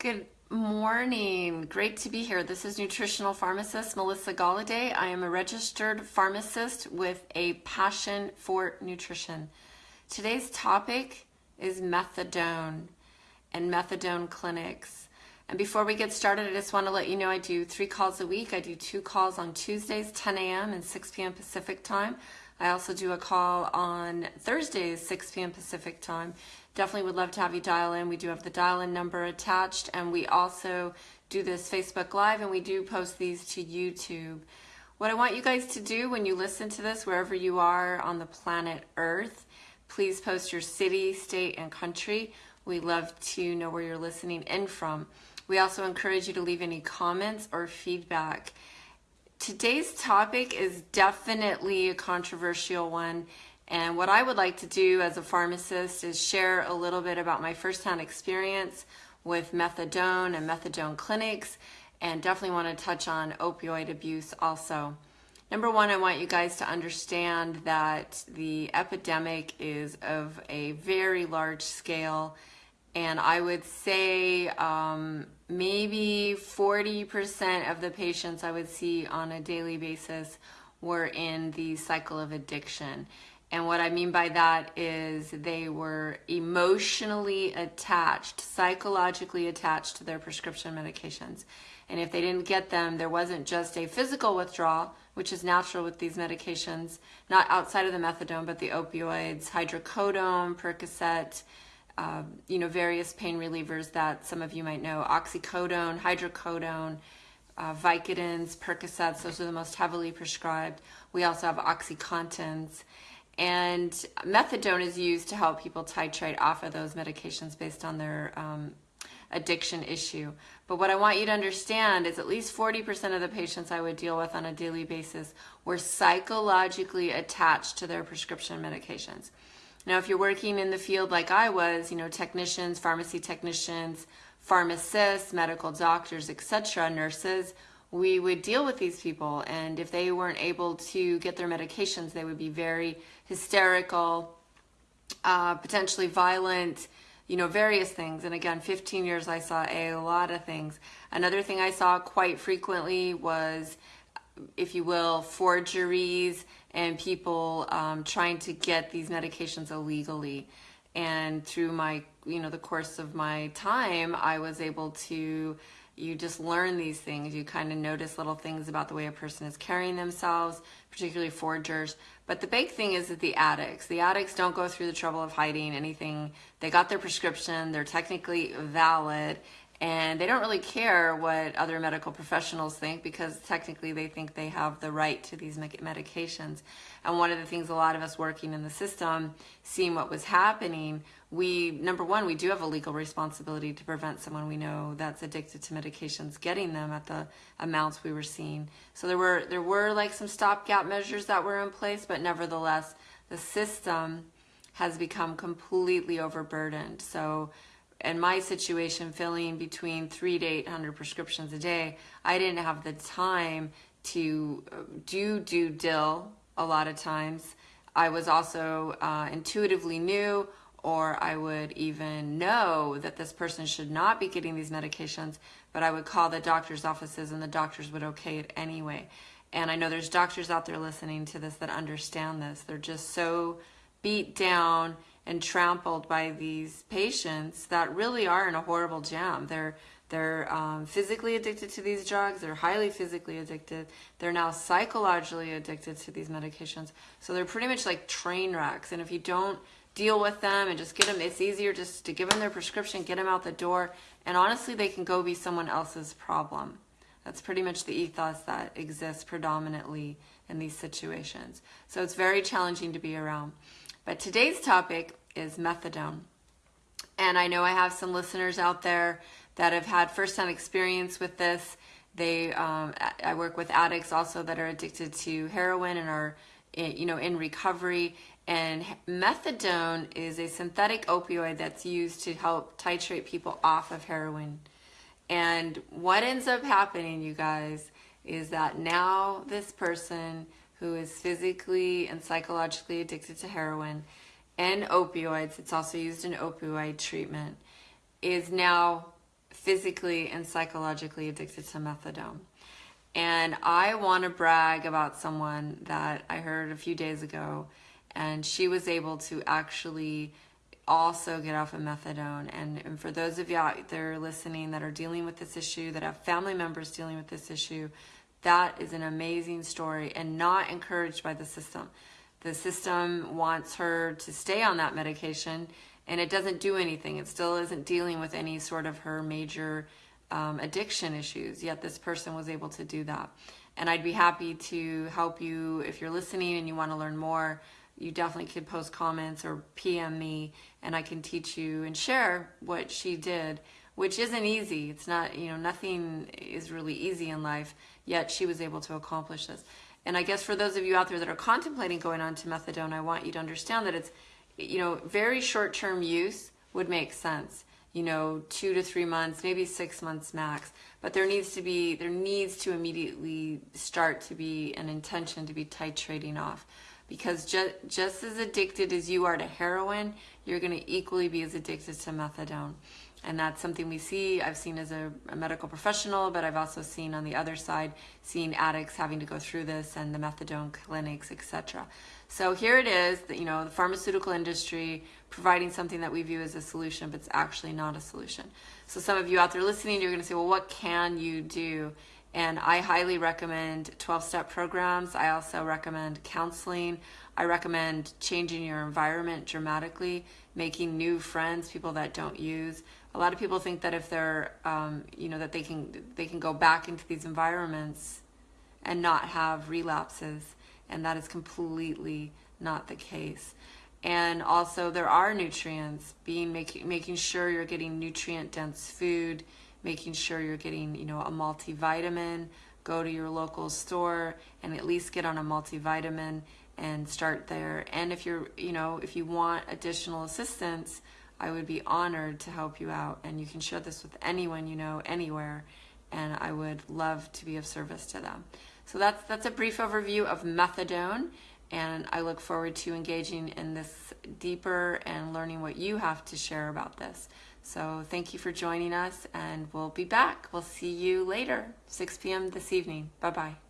Good morning. Great to be here. This is nutritional pharmacist Melissa Galladay. I am a registered pharmacist with a passion for nutrition. Today's topic is methadone and methadone clinics. And before we get started, I just want to let you know I do three calls a week. I do two calls on Tuesdays, 10 a.m. and 6 p.m. Pacific time. I also do a call on Thursdays, 6 p.m. Pacific time. Definitely would love to have you dial in. We do have the dial in number attached, and we also do this Facebook Live, and we do post these to YouTube. What I want you guys to do when you listen to this, wherever you are on the planet Earth, please post your city, state, and country. We love to know where you're listening in from. We also encourage you to leave any comments or feedback. Today's topic is definitely a controversial one. And what I would like to do as a pharmacist is share a little bit about my firsthand experience with methadone and methadone clinics, and definitely want to touch on opioid abuse also. Number one, I want you guys to understand that the epidemic is of a very large scale and I would say um, maybe 40% of the patients I would see on a daily basis were in the cycle of addiction. And what I mean by that is they were emotionally attached, psychologically attached to their prescription medications. And if they didn't get them, there wasn't just a physical withdrawal, which is natural with these medications, not outside of the methadone, but the opioids, hydrocodone, Percocet, uh, you know, various pain relievers that some of you might know, oxycodone, hydrocodone, uh, Vicodins, Percocets, those are the most heavily prescribed. We also have Oxycontins. And methadone is used to help people titrate off of those medications based on their um, addiction issue. But what I want you to understand is at least 40% of the patients I would deal with on a daily basis were psychologically attached to their prescription medications. Now, if you're working in the field like I was, you know, technicians, pharmacy technicians, pharmacists, medical doctors, etc., nurses, we would deal with these people. And if they weren't able to get their medications, they would be very hysterical, uh, potentially violent, you know, various things. And again, 15 years, I saw a lot of things. Another thing I saw quite frequently was, if you will, forgeries and people um, trying to get these medications illegally. And through my, you know, the course of my time, I was able to, you just learn these things. You kind of notice little things about the way a person is carrying themselves, particularly forgers. But the big thing is that the addicts, the addicts don't go through the trouble of hiding anything. They got their prescription, they're technically valid, and they don't really care what other medical professionals think because technically they think they have the right to these medications. And one of the things a lot of us working in the system, seeing what was happening, we, number one, we do have a legal responsibility to prevent someone we know that's addicted to medications getting them at the amounts we were seeing. So there were, there were like some stopgap measures that were in place, but nevertheless, the system has become completely overburdened. So in my situation, filling between three to 800 prescriptions a day, I didn't have the time to uh, do do dill a lot of times. I was also uh, intuitively knew or I would even know that this person should not be getting these medications, but I would call the doctor's offices and the doctors would okay it anyway. And I know there's doctors out there listening to this that understand this. They're just so beat down and trampled by these patients that really are in a horrible jam. They're they're um, physically addicted to these drugs. They're highly physically addicted. They're now psychologically addicted to these medications. So they're pretty much like train wrecks. And if you don't deal with them and just get them, it's easier just to give them their prescription, get them out the door. And honestly, they can go be someone else's problem. That's pretty much the ethos that exists predominantly in these situations. So it's very challenging to be around. But today's topic is methadone. And I know I have some listeners out there that have had first-hand experience with this. They, um, I work with addicts also that are addicted to heroin and are, eh, you know, in recovery. And methadone is a synthetic opioid that's used to help titrate people off of heroin. And what ends up happening, you guys, is that now this person who is physically and psychologically addicted to heroin and opioids, it's also used in opioid treatment, is now physically and psychologically addicted to methadone. And I want to brag about someone that I heard a few days ago, and she was able to actually also get off of methadone. And, and for those of you out there listening that are dealing with this issue, that have family members dealing with this issue, that is an amazing story and not encouraged by the system. The system wants her to stay on that medication and it doesn't do anything. It still isn't dealing with any sort of her major um, addiction issues, yet this person was able to do that. And I'd be happy to help you if you're listening and you want to learn more. You definitely could post comments or PM me, and I can teach you and share what she did, which isn't easy. It's not, you know, nothing is really easy in life, yet she was able to accomplish this. And I guess for those of you out there that are contemplating going on to methadone, I want you to understand that it's, you know, very short term use would make sense. You know, two to three months, maybe six months max. But there needs to be, there needs to immediately start to be an intention to be titrating off. Because just, just as addicted as you are to heroin, you're going to equally be as addicted to methadone and that's something we see i've seen as a, a, medical professional but i've also seen on the other side seeing addicts having to go through this and the methadone clinics etc so here it is that you know the pharmaceutical industry providing something that we view as a solution but it's actually not a solution. So some of you out there listening you're going to say well what can you do? And i highly recommend 12-step programs. I also recommend counseling. I recommend changing your environment dramatically making new friends people that don't use a lot of people think that if they're um, you know that they can they can go back into these environments and not have relapses and that is completely not the case. And also there are nutrients being making making sure you're getting nutrient dense food making sure you're getting you know a multivitamin go to your local store and at least get on a multivitamin and start there. And if you're you know if you want additional assistance I would be honored to help you out. And you can share this with anyone you know, anywhere, and I would love to be of service to them. So that's, that's a brief overview of methadone, and I look forward to engaging in this deeper and learning what you have to share about this. So thank you for joining us, and we'll be back. We'll see you later, 6 p.m. this evening. Bye-bye.